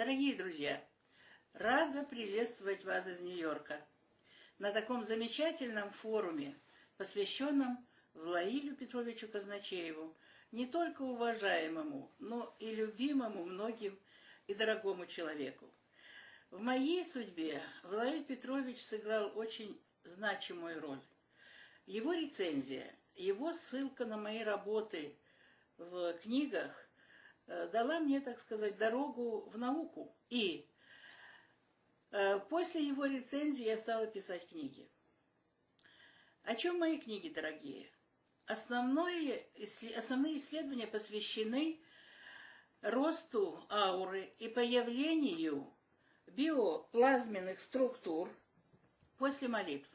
Дорогие друзья, рада приветствовать вас из Нью-Йорка на таком замечательном форуме, посвященном Влаилю Петровичу Казначееву, не только уважаемому, но и любимому многим и дорогому человеку. В моей судьбе Влаиль Петрович сыграл очень значимую роль. Его рецензия, его ссылка на мои работы в книгах дала мне, так сказать, дорогу в науку. И э, после его рецензии я стала писать книги. О чем мои книги, дорогие? Основное, основные исследования посвящены росту ауры и появлению биоплазменных структур после молитв.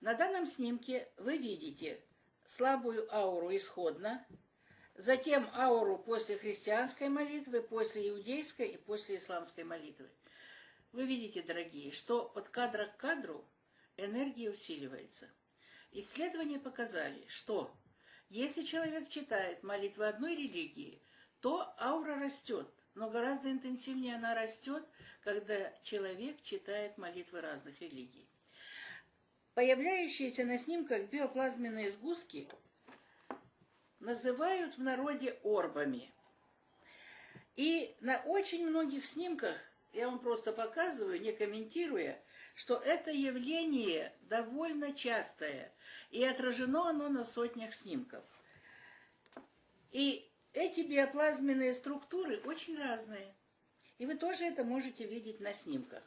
На данном снимке вы видите слабую ауру исходно, затем ауру после христианской молитвы, после иудейской и после исламской молитвы. Вы видите, дорогие, что от кадра к кадру энергия усиливается – Исследования показали, что если человек читает молитвы одной религии, то аура растет, но гораздо интенсивнее она растет, когда человек читает молитвы разных религий. Появляющиеся на снимках биоплазменные сгустки называют в народе орбами. И на очень многих снимках, я вам просто показываю, не комментируя, что это явление довольно частое, и отражено оно на сотнях снимков. И эти биоплазменные структуры очень разные. И вы тоже это можете видеть на снимках.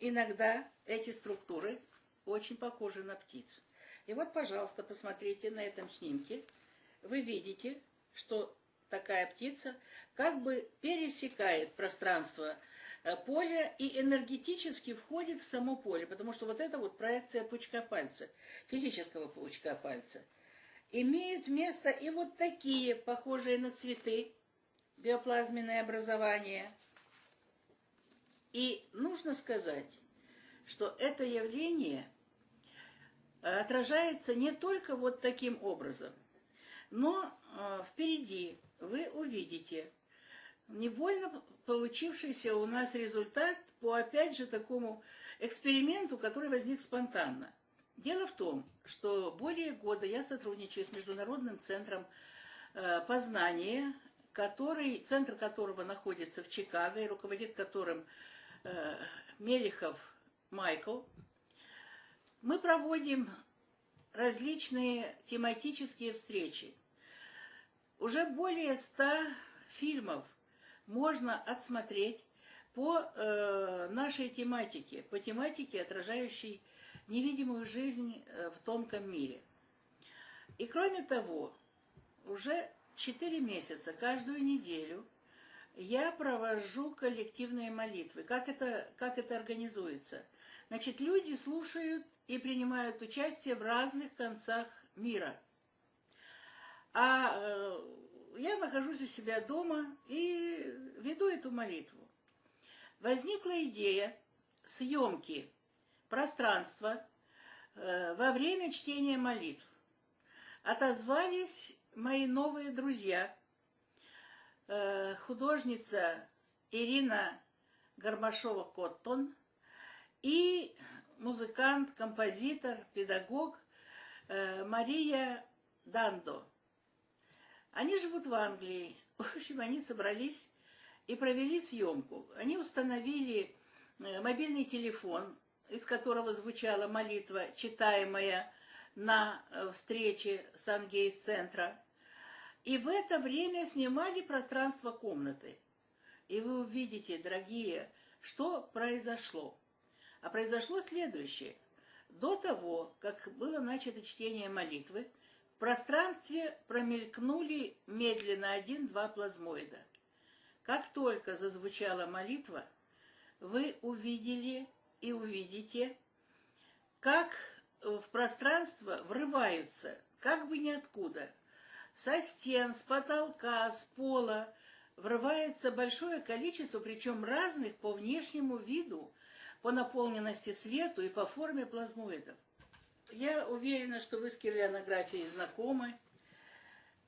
Иногда эти структуры очень похожи на птиц. И вот, пожалуйста, посмотрите на этом снимке. Вы видите, что такая птица как бы пересекает пространство Э, поле и энергетически входит в само поле, потому что вот это вот проекция пучка пальца, физического пучка пальца. Имеют место и вот такие, похожие на цветы, биоплазменные образования. И нужно сказать, что это явление отражается не только вот таким образом, но э, впереди вы увидите невольно получившийся у нас результат по, опять же, такому эксперименту, который возник спонтанно. Дело в том, что более года я сотрудничаю с Международным центром э, познания, который, центр которого находится в Чикаго и руководит которым э, Мелихов Майкл. Мы проводим различные тематические встречи. Уже более ста фильмов – можно отсмотреть по э, нашей тематике, по тематике, отражающей невидимую жизнь э, в тонком мире. И кроме того, уже 4 месяца, каждую неделю, я провожу коллективные молитвы. Как это, как это организуется? Значит, люди слушают и принимают участие в разных концах мира. А э, я нахожусь у себя дома и веду эту молитву. Возникла идея съемки пространства э, во время чтения молитв. Отозвались мои новые друзья, э, художница Ирина Гармашова-Коттон и музыкант, композитор, педагог э, Мария Дандо. Они живут в Англии. В общем, они собрались и провели съемку. Они установили э, мобильный телефон, из которого звучала молитва, читаемая на э, встрече Сангейс-центра. И в это время снимали пространство комнаты. И вы увидите, дорогие, что произошло. А произошло следующее. До того, как было начато чтение молитвы, в пространстве промелькнули медленно один-два плазмоида. Как только зазвучала молитва, вы увидели и увидите, как в пространство врываются, как бы ниоткуда, со стен, с потолка, с пола, врывается большое количество, причем разных по внешнему виду, по наполненности свету и по форме плазмоидов. Я уверена, что вы с кирлянографией знакомы.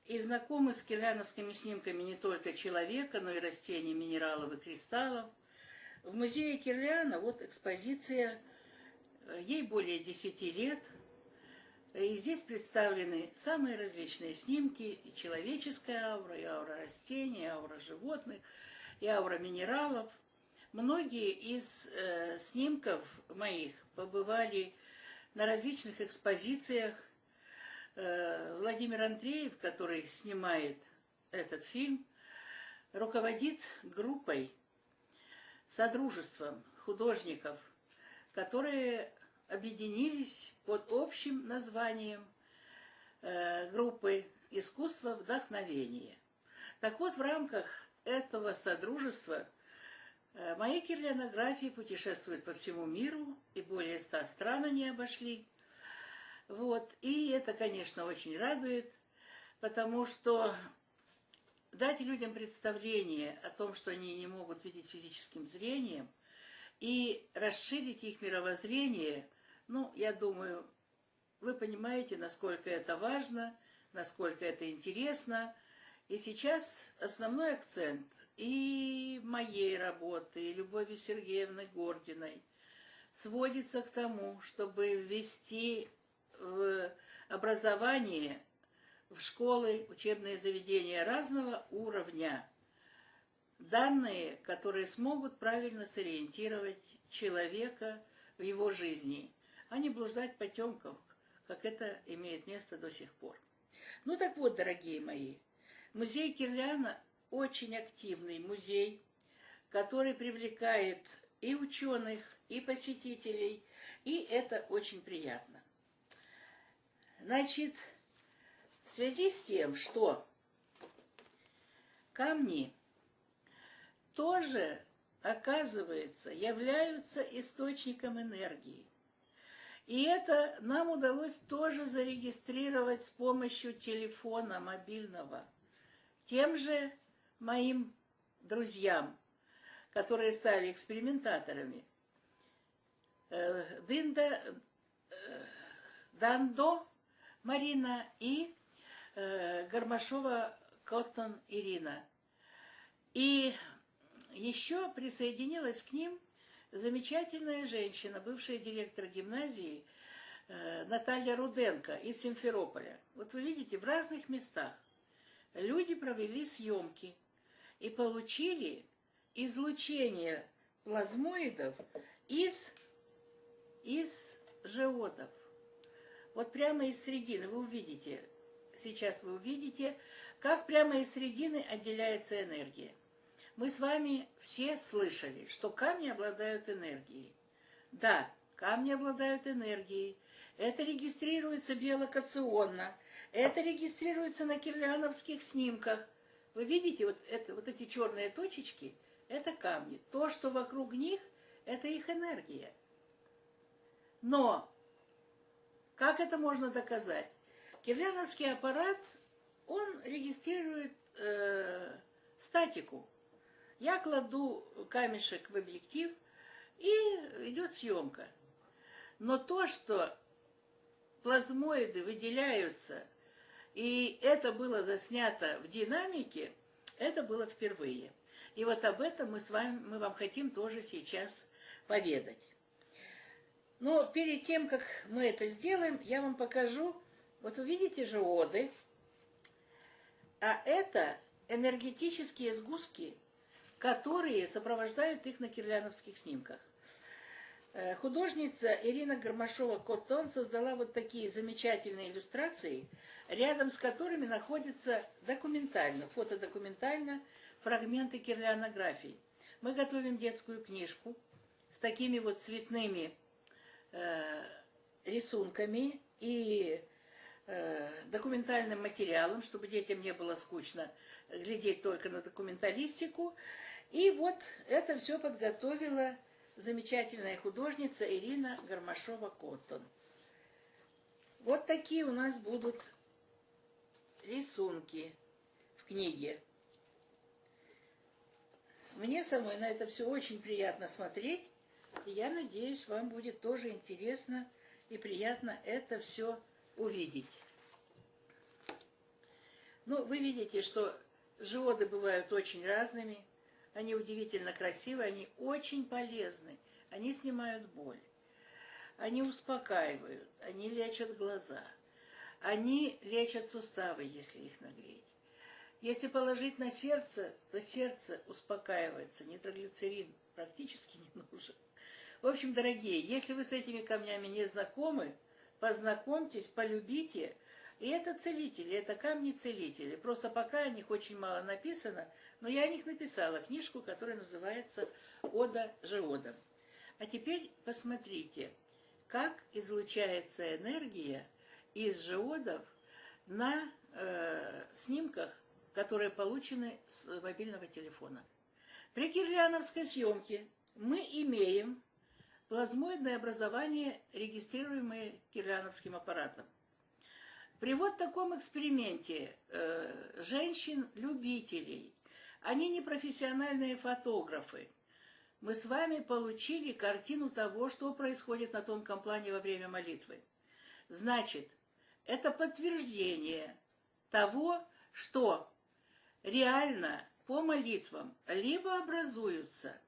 и знакомы с кирляновскими снимками не только человека, но и растений, минералов и кристаллов. В музее Кирляна вот экспозиция, э, ей более 10 лет, и здесь представлены самые различные снимки, и человеческая аура, и аура растений, и аура животных, и аура минералов. Многие из э, снимков моих побывали на различных экспозициях Э, Владимир Андреев, который снимает этот фильм, руководит группой, содружеством художников, которые объединились под общим названием э, группы «Искусство вдохновения». Так вот, в рамках этого содружества мои кирлянографии путешествуют по всему миру, и более ста стран они обошли – вот. И это, конечно, очень радует, потому что дать людям представление о том, что они не могут видеть физическим зрением, и расширить их мировоззрение, ну, я думаю, вы понимаете, насколько это важно, насколько это интересно. И сейчас основной акцент и моей работы, и Любови Сергеевны Гординой сводится к тому, чтобы ввести в образование, в школы, учебные заведения разного уровня. Данные, которые смогут правильно сориентировать человека в его жизни, а не блуждать потемков, как это имеет место до сих пор. Ну так вот, дорогие мои, музей Кирляна очень активный музей, который привлекает и ученых, и посетителей, и это очень приятно. Значит, в связи с тем, что камни тоже, оказывается, являются источником энергии. И это нам удалось тоже зарегистрировать с помощью телефона мобильного. Тем же моим друзьям, которые стали экспериментаторами. Э, Динда, э, Дандо Марина и э, Гармашова Коттон Ирина. И еще присоединилась к ним замечательная женщина, бывшая директор гимназии Наталья Руденко из Симферополя. Вот вы видите, в разных местах люди провели съемки и получили излучение плазмоидов из, из жеодов. Вот прямо из середины вы увидите, сейчас вы увидите, как прямо из середины отделяется энергия. Мы с вами все слышали, что камни обладают энергией. Да, камни обладают энергией. Это регистрируется биолокационно. Это регистрируется на кирляновских снимках. Вы видите, вот, это, вот эти черные точечки – это камни. То, что вокруг них – это их энергия. Но как это можно доказать? Кирляновский аппарат, он регистрирует э, статику. Я кладу камешек в объектив, и идет съемка. Но то, что плазмоиды выделяются, и это было заснято в динамике, это было впервые. И вот об этом мы с вами, мы вам хотим тоже сейчас поведать. Но перед тем, как мы это сделаем, я вам покажу, вот вы видите же оды, а это энергетические сгустки, которые сопровождают их на кирляновских снимках. Э, художница Ирина Гармашова-Коттон создала вот такие замечательные иллюстрации, рядом с которыми находятся документально, фотодокументально фрагменты кирлянографий. Мы готовим детскую книжку с такими вот цветными Э, рисунками и э, документальным материалом, чтобы детям не было скучно глядеть только на документалистику. И вот это все подготовила замечательная художница Ирина Гармашова-Коттон. Вот такие у нас будут рисунки в книге. Мне самой на это все очень приятно смотреть. И я надеюсь, вам будет тоже интересно и приятно это все увидеть. Ну, вы видите, что живоды бывают очень разными, они удивительно красивые, они очень полезны, они снимают боль, они успокаивают, они лечат глаза, они лечат суставы, если их нагреть. Если положить на сердце, то сердце успокаивается, нитроглицерин практически не нужен. В общем, дорогие, если вы с этими камнями не знакомы, познакомьтесь, полюбите. И это целители, это камни-целители. Просто пока о них очень мало написано, но я о них написала книжку, которая называется «Ода живодом». А теперь посмотрите, как излучается энергия из живодов на э, снимках, которые получены с мобильного телефона. При кирляновской съемке мы имеем плазмоидное образование, регистрируемое кирляновским аппаратом. При вот таком эксперименте э, женщин-любителей, они не профессиональные фотографы, мы с вами получили картину того, что происходит на тонком плане во время молитвы. Значит, это подтверждение того, что реально по молитвам либо образуются,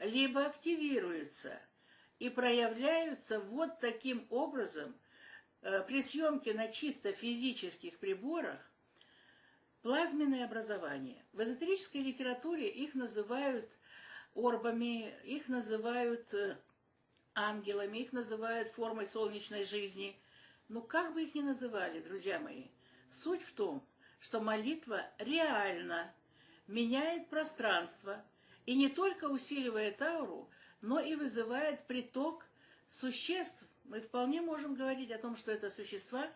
либо активируются – и проявляются вот таким образом при съемке на чисто физических приборах плазменное образование. В эзотерической литературе их называют орбами, их называют э, ангелами, их называют формой солнечной жизни. Но как бы их ни называли, друзья мои, суть в том, что молитва реально меняет пространство и не только усиливает ауру, но и вызывает приток существ. Мы вполне можем говорить о том, что это существа,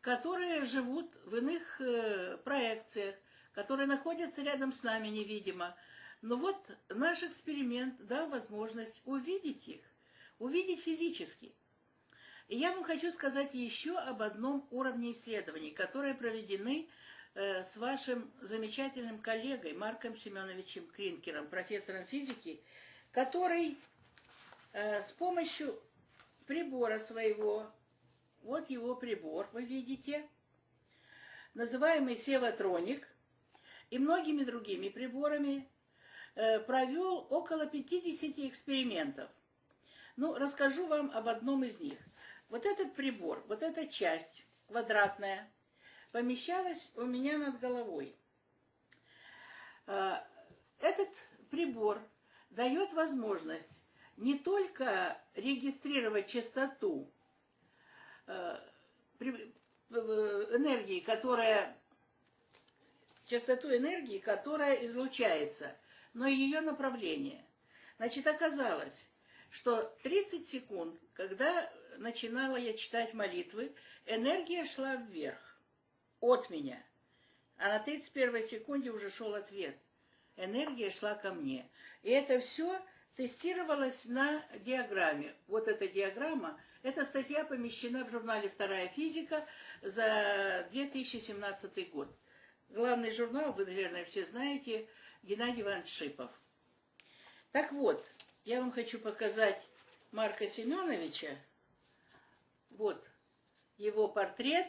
которые живут в иных э, проекциях, которые находятся рядом с нами невидимо. Но вот наш эксперимент дал возможность увидеть их, увидеть физически. И я вам хочу сказать еще об одном уровне исследований, которые проведены э, с вашим замечательным коллегой Марком Семеновичем Кринкером, профессором физики, который э, с помощью прибора своего, вот его прибор, вы видите, называемый Севатроник, и многими другими приборами э, провел около 50 экспериментов. Ну, расскажу вам об одном из них. Вот этот прибор, вот эта часть квадратная, помещалась у меня над головой. Э, этот прибор дает возможность не только регистрировать частоту э, э, энергии, которая частоту энергии, которая излучается, но и ее направление. Значит, оказалось, что 30 секунд, когда начинала я читать молитвы, энергия шла вверх от меня, а на 31 секунде уже шел ответ. Энергия шла ко мне. И это все тестировалось на диаграмме. Вот эта диаграмма, эта статья помещена в журнале «Вторая физика» за 2017 год. Главный журнал, вы, наверное, все знаете, Геннадий Иванович Шипов. Так вот, я вам хочу показать Марка Семеновича. Вот его портрет.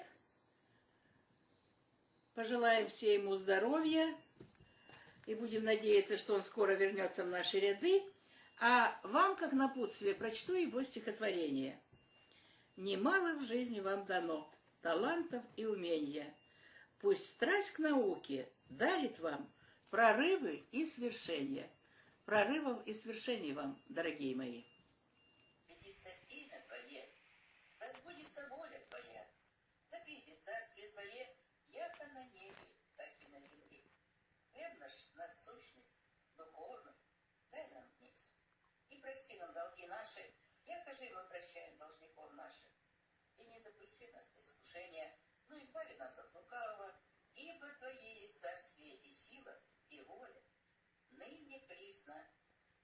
Пожелаем все ему здоровья и будем надеяться, что он скоро вернется в наши ряды. А вам, как напутствие, прочту его стихотворение. «Немало в жизни вам дано талантов и умения. Пусть страсть к науке дарит вам прорывы и свершения». Прорывов и свершений вам, дорогие мои. имя Твое, да сбудется воля Твоя, да придет царствие Твое, яко на небе, так и на земле. Хлеб наш надсущный, духовный, дай нам прости нам долги наши, якоже мы прощаем должников наших. И не допусти нас до искушения, но избави нас от лукавого, ибо Твое есть царствие и сила, и воля, ныне присно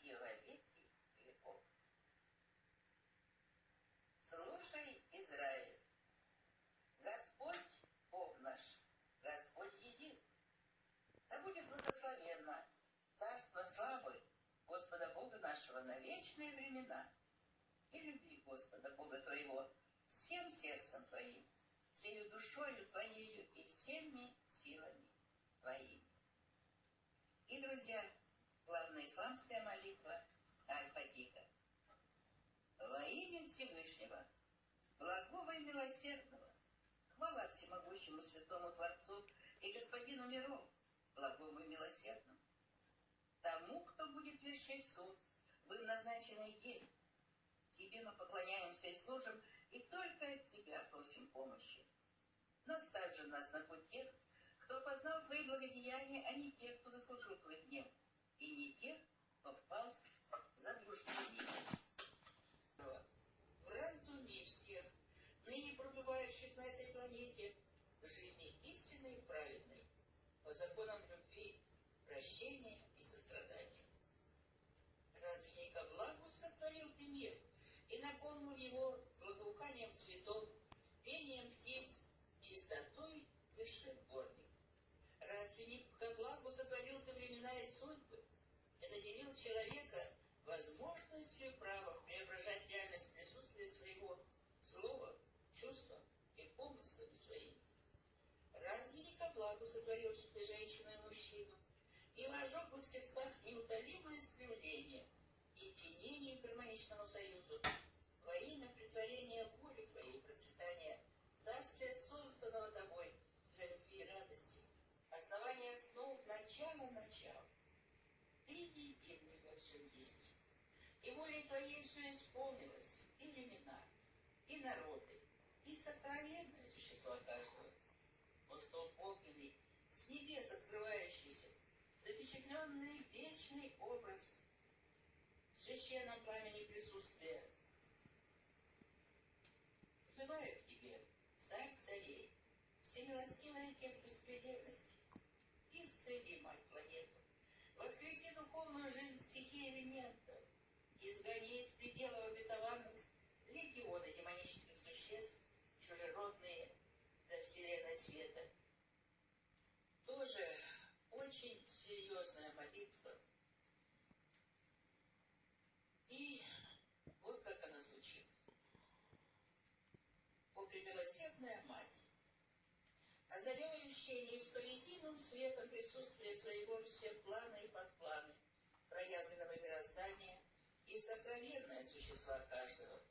и во веки веков. Слушай, Израиль, Господь, Бог наш, Господь един. Да будет благословенно царство славы Господа Бога нашего на вечные времена. И люби Господа Бога твоего всем сердцем твоим, всею душою твоею и всеми силами твоими. И, друзья, главная исламская молитва Аль-Фатиха. Во имя Всевышнего, благого и милосердного, хвала всемогущему святому Творцу и Господину миров, благому и милосердному, тому, кто будет вершить суд им назначенный день. Тебе мы поклоняемся и служим, и только от Тебя просим помощи. Наставь же нас на путь тех, кто познал Твои благодеяния, а не тех, кто заслужил Твой гнев, и не тех, кто впал в заблуждение. Вразуми всех, ныне пробывающих на этой планете, в жизни истинной и праведной, по законам любви, прощения и сострадания. Разве не ко благу сотворил ты мир и наполнил его благоуханием цветов, пением птиц, чистотой вершин горных? Разве не ко благу сотворил ты времена и судьбы и наделил человека возможностью и правом преображать реальность присутствия своего слова, чувства и помыслами своими? Разве не ко благу сотворил ты женщину и мужчину, и вожег в их сердцах неутолимое стремление единению и гармоничному союзу во имя притворения воли Твоей процветания царствия, созданного Тобой для любви и радости, основание основ, начало начал. Ты единый во всем есть. И волей Твоей все исполнилось, и времена, и народы, и сокровенное существо каждого. О стол огненный, с небес открывающийся, запечатленный вечный образ священном пламени присутствия. Взываю к тебе, царь царей, всемилостивый отец беспредельности, исцели, мать, планету, воскреси духовную жизнь стихии элементов, изгони из пределов обетованных легионы демонических существ, чужеродные для вселенной света. Тоже очень серьезная молитва. И вот как она звучит. О, пребелосердная мать, озаряющая неисповедимым светом присутствие своего все планы и подпланы, проявленного мироздания и сокровенное существа каждого,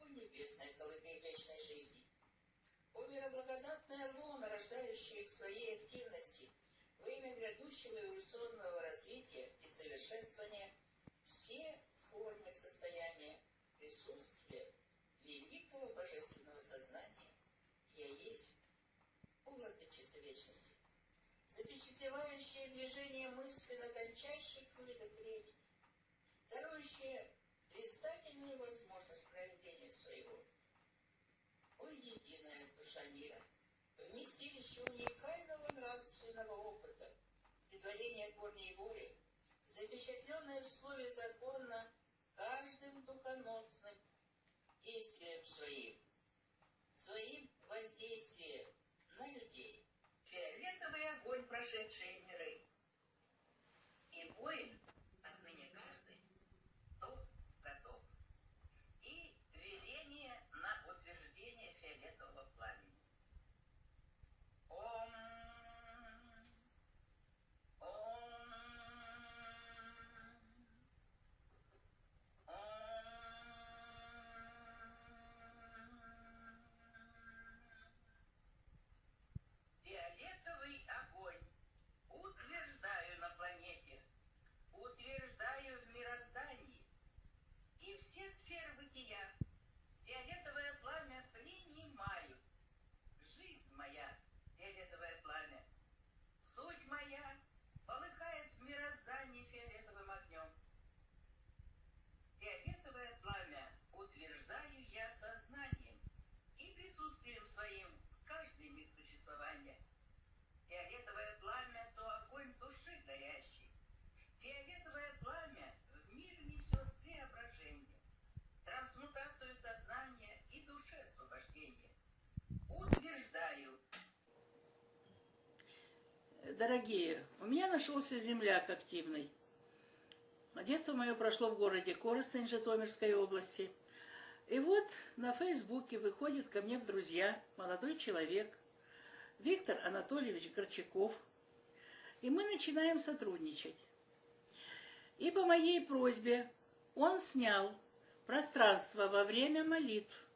о небесная колыбель вечной жизни, о мироблагодатная луна, рождающая к своей активности – во имя грядущего эволюционного развития и совершенствования все формы состояния присутствия запечатлевающее движение мысли на тончайших флюидах времени, дарующее блистательную возможность проявления своего. О, единая душа мира! вместилище уникального нравственного опыта, предварения корней воли, запечатленное в слове закона каждым духоносным действием своим, своим воздействием на людей. Фиолетовый огонь, прошедшие миры. И воин И все сферы Дорогие, у меня нашелся земляк активный. Детство мое прошло в городе Коростень Житомирской области. И вот на Фейсбуке выходит ко мне в друзья молодой человек, Виктор Анатольевич Горчаков, и мы начинаем сотрудничать. И по моей просьбе он снял пространство во время молитв,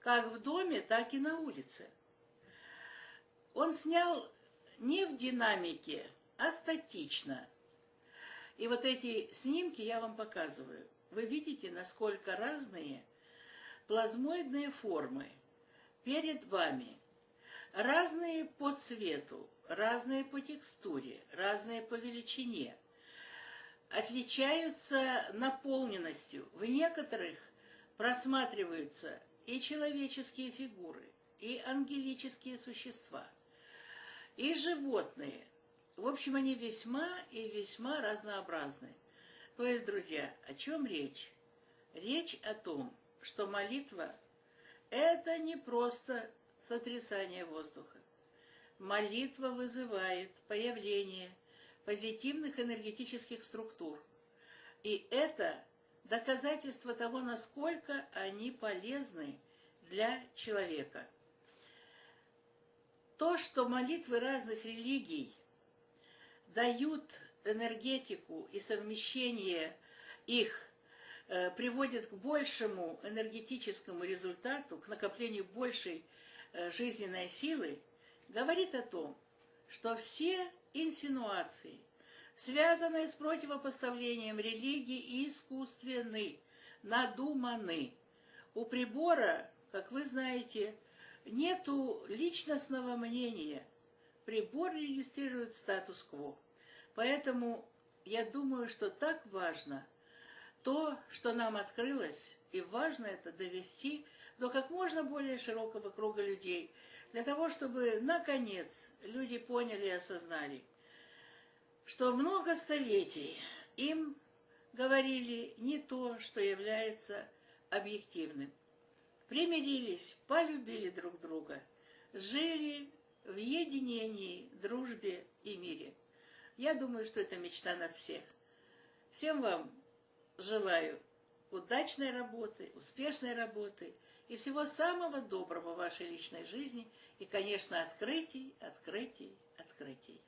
как в доме, так и на улице. Он снял не в динамике, а статично. И вот эти снимки я вам показываю. Вы видите, насколько разные плазмоидные формы перед вами. Разные по цвету, разные по текстуре, разные по величине. Отличаются наполненностью. В некоторых просматриваются и человеческие фигуры, и ангелические существа, и животные. В общем, они весьма и весьма разнообразны. То есть, друзья, о чем речь? Речь о том, что молитва – это не просто сотрясание воздуха. Молитва вызывает появление позитивных энергетических структур. И это доказательство того, насколько они полезны для человека. То, что молитвы разных религий дают энергетику и совмещение их э, приводит к большему энергетическому результату, к накоплению большей э, жизненной силы, говорит о том, что все инсинуации, связанные с противопоставлением религии, искусственны, надуманы. У прибора, как вы знаете, нету личностного мнения. Прибор регистрирует статус-кво. Поэтому я думаю, что так важно то, что нам открылось, и важно это довести до как можно более широкого круга людей, для того, чтобы, наконец, люди поняли и осознали, что много столетий им говорили не то, что является объективным. Примирились, полюбили друг друга, жили в единении, дружбе и мире. Я думаю, что это мечта нас всех. Всем вам желаю удачной работы, успешной работы и всего самого доброго в вашей личной жизни и, конечно, открытий, открытий, открытий.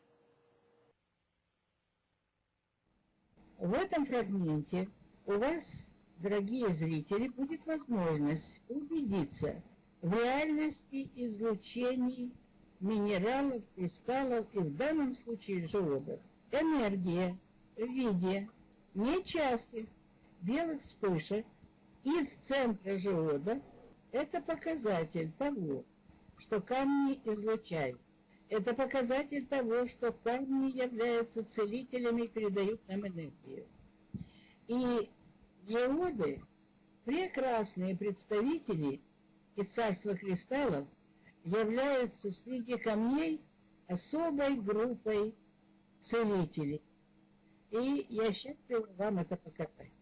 В этом фрагменте у вас, дорогие зрители, будет возможность убедиться в реальности излучений минералов, кристаллов и в данном случае живодов. Энергия в виде нечастых белых вспышек из центра живода – это показатель того, что камни излучают. Это показатель того, что камни являются целителями и передают нам энергию. И живоды – прекрасные представители из царства кристаллов – является среди камней особой группой целителей. И я счастлива вам это показать.